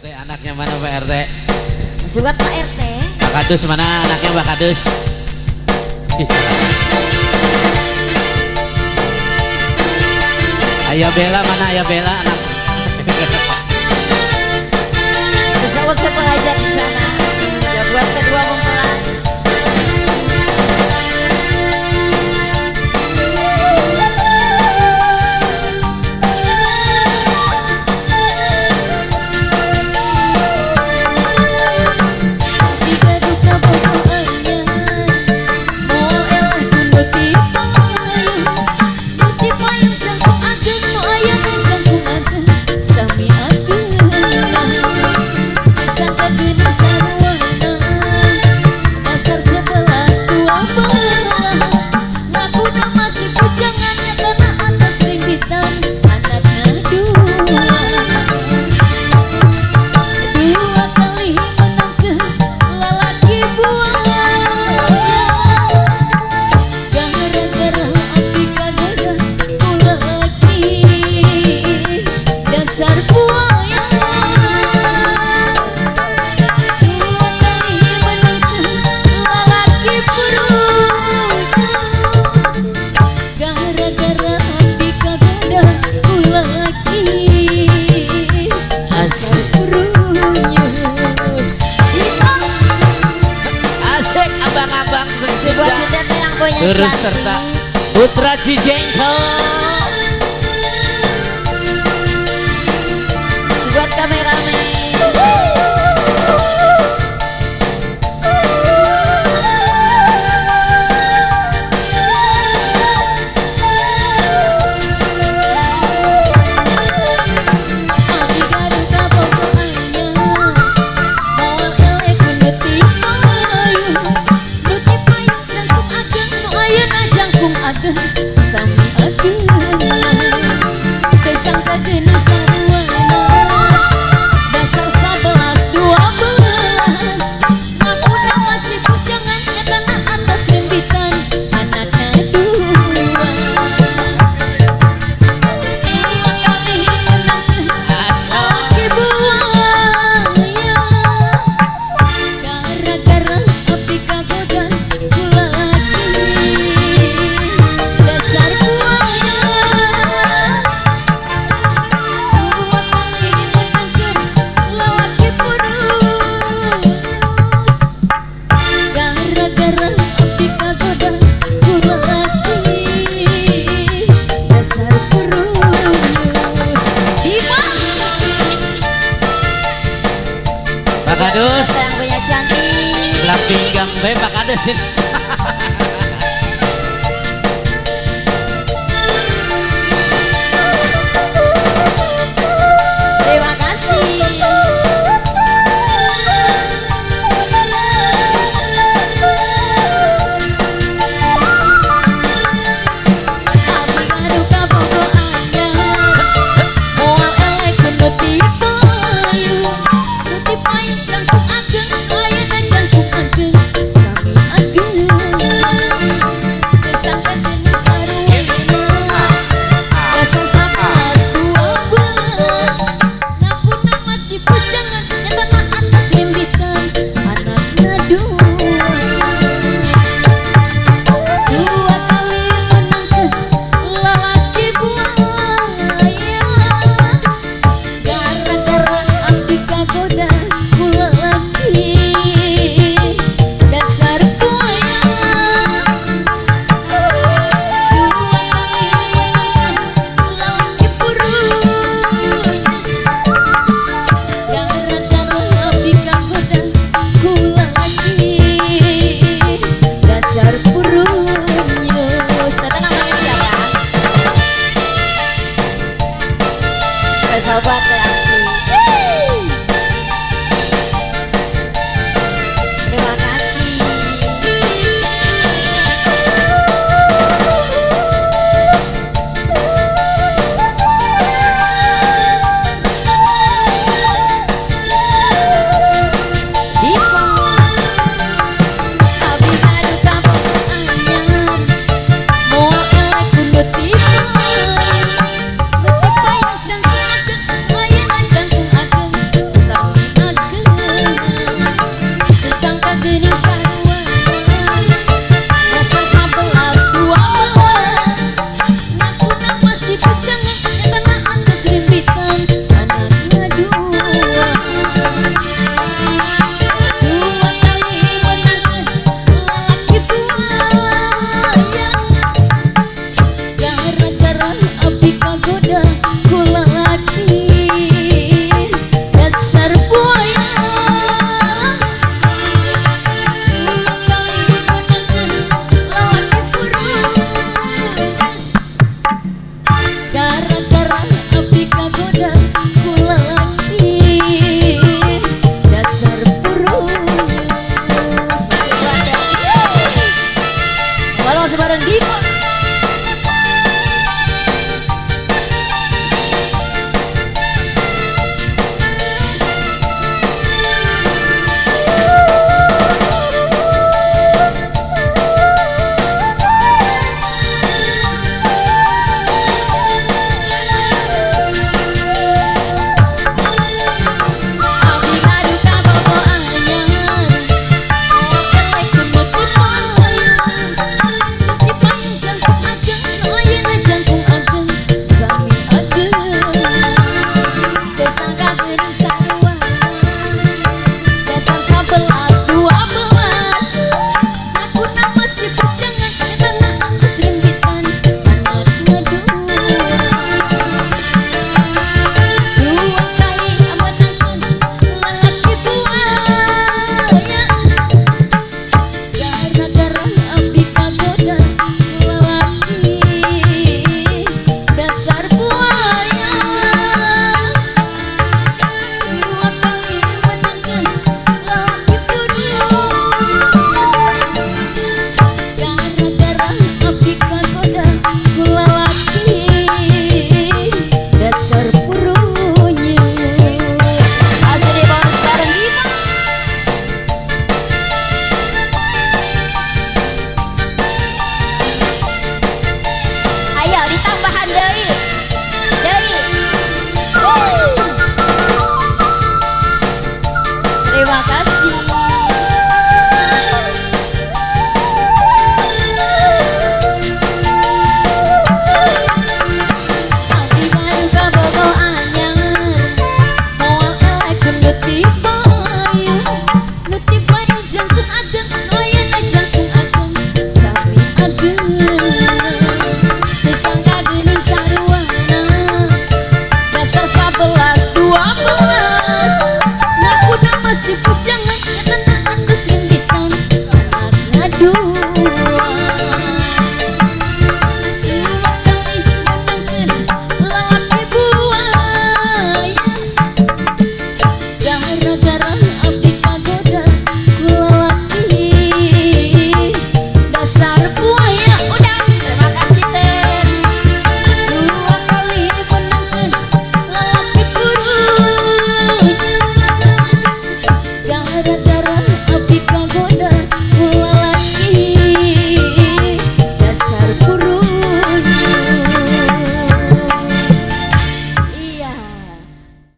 RT anaknya mana Pak RT? Juga Pak RT. Pak Kadus mana anaknya Pak Kadus? Ayah Bella mana Ayah Bella anak? Outra DJ então Pak Kadus. Yang punya cantik. Sebelah pinggang be Pak Kadus.